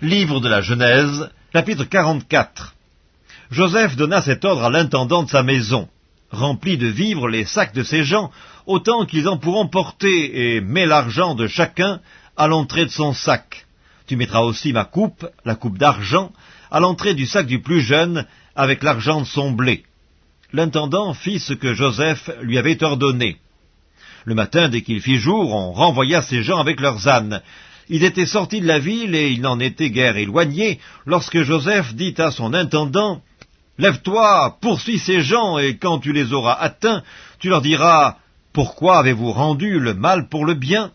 Livre de la Genèse, chapitre 44 Joseph donna cet ordre à l'intendant de sa maison. Remplis de vivres les sacs de ces gens, autant qu'ils en pourront porter, et mets l'argent de chacun à l'entrée de son sac. Tu mettras aussi ma coupe, la coupe d'argent, à l'entrée du sac du plus jeune, avec l'argent de son blé. L'intendant fit ce que Joseph lui avait ordonné. Le matin, dès qu'il fit jour, on renvoya ces gens avec leurs ânes, il était sorti de la ville et il n'en était guère éloigné lorsque Joseph dit à son intendant Lève-toi, poursuis ces gens, et quand tu les auras atteints, tu leur diras Pourquoi avez-vous rendu le mal pour le bien?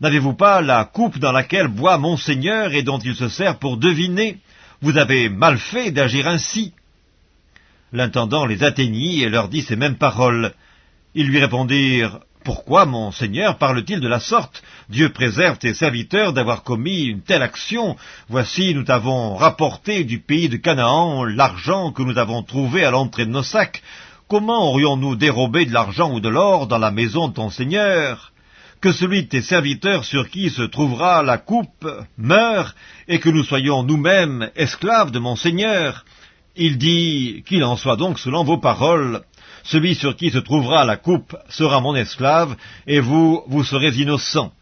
N'avez-vous pas la coupe dans laquelle boit mon Seigneur et dont il se sert pour deviner? Vous avez mal fait d'agir ainsi. L'intendant les atteignit et leur dit ces mêmes paroles. Ils lui répondirent pourquoi, mon Seigneur, parle-t-il de la sorte? Dieu préserve tes serviteurs d'avoir commis une telle action. Voici, nous t'avons rapporté du pays de Canaan l'argent que nous avons trouvé à l'entrée de nos sacs. Comment aurions-nous dérobé de l'argent ou de l'or dans la maison de ton Seigneur? Que celui de tes serviteurs sur qui se trouvera la coupe meure, et que nous soyons nous-mêmes esclaves de mon Seigneur. Il dit qu'il en soit donc selon vos paroles. Celui sur qui se trouvera la coupe sera mon esclave, et vous, vous serez innocent.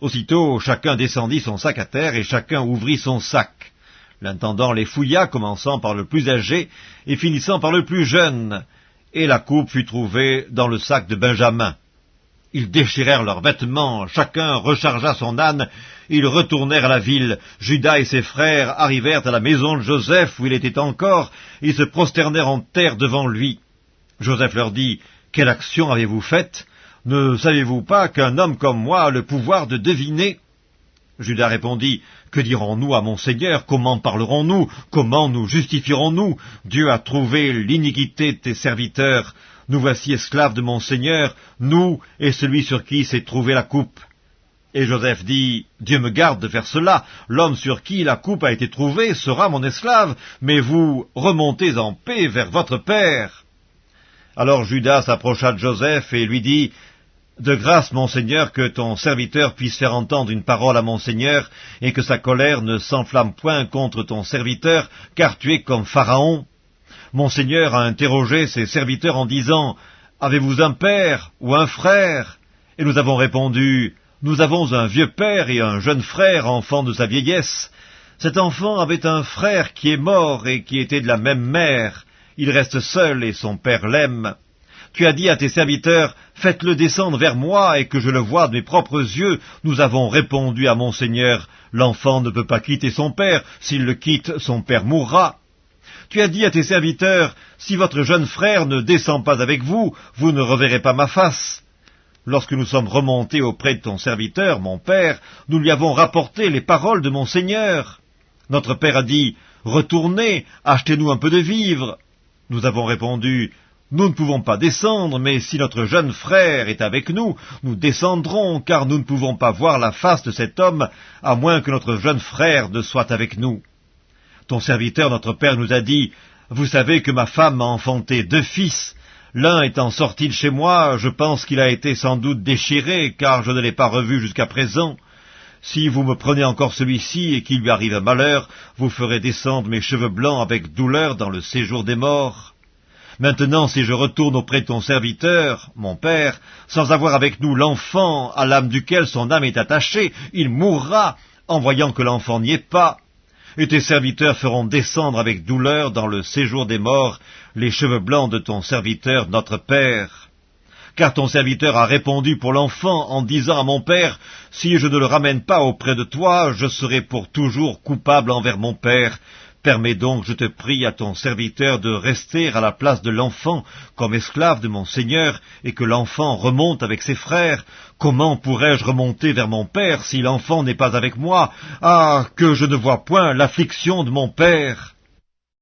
Aussitôt, chacun descendit son sac à terre, et chacun ouvrit son sac. L'intendant les fouilla, commençant par le plus âgé, et finissant par le plus jeune, et la coupe fut trouvée dans le sac de Benjamin. Ils déchirèrent leurs vêtements, chacun rechargea son âne, ils retournèrent à la ville. Judas et ses frères arrivèrent à la maison de Joseph, où il était encore, ils se prosternèrent en terre devant lui. Joseph leur dit, Quelle action avez-vous faite? Ne savez-vous pas qu'un homme comme moi a le pouvoir de deviner? Judas répondit, Que dirons-nous à mon Seigneur? Comment parlerons-nous? Comment nous justifierons-nous? Dieu a trouvé l'iniquité de tes serviteurs. Nous voici esclaves de mon Seigneur, nous et celui sur qui s'est trouvée la coupe. Et Joseph dit, Dieu me garde de faire cela, l'homme sur qui la coupe a été trouvée sera mon esclave, mais vous remontez en paix vers votre père. Alors Judas s'approcha de Joseph et lui dit, De grâce, mon Seigneur, que ton serviteur puisse faire entendre une parole à mon Seigneur, et que sa colère ne s'enflamme point contre ton serviteur, car tu es comme Pharaon. Mon Seigneur a interrogé ses serviteurs en disant, Avez-vous un père ou un frère? Et nous avons répondu, Nous avons un vieux père et un jeune frère, enfant de sa vieillesse. Cet enfant avait un frère qui est mort et qui était de la même mère. Il reste seul et son père l'aime. Tu as dit à tes serviteurs, faites-le descendre vers moi et que je le voie de mes propres yeux. Nous avons répondu à mon Seigneur, l'enfant ne peut pas quitter son père, s'il le quitte, son père mourra. Tu as dit à tes serviteurs, si votre jeune frère ne descend pas avec vous, vous ne reverrez pas ma face. Lorsque nous sommes remontés auprès de ton serviteur, mon père, nous lui avons rapporté les paroles de mon Seigneur. Notre père a dit, Retournez, achetez-nous un peu de vivres. Nous avons répondu, Nous ne pouvons pas descendre, mais si notre jeune frère est avec nous, nous descendrons, car nous ne pouvons pas voir la face de cet homme, à moins que notre jeune frère ne soit avec nous. Ton serviteur, notre père, nous a dit, Vous savez que ma femme m'a enfanté deux fils. L'un étant sorti de chez moi, je pense qu'il a été sans doute déchiré, car je ne l'ai pas revu jusqu'à présent. Si vous me prenez encore celui-ci et qu'il lui arrive un malheur, vous ferez descendre mes cheveux blancs avec douleur dans le séjour des morts. Maintenant, si je retourne auprès de ton serviteur, mon père, sans avoir avec nous l'enfant à l'âme duquel son âme est attachée, il mourra en voyant que l'enfant n'y est pas. Et tes serviteurs feront descendre avec douleur dans le séjour des morts les cheveux blancs de ton serviteur notre père car ton serviteur a répondu pour l'enfant en disant à mon père, Si je ne le ramène pas auprès de toi, je serai pour toujours coupable envers mon père. Permets donc, je te prie, à ton serviteur de rester à la place de l'enfant comme esclave de mon Seigneur, et que l'enfant remonte avec ses frères. Comment pourrais-je remonter vers mon père si l'enfant n'est pas avec moi? Ah, que je ne vois point l'affliction de mon père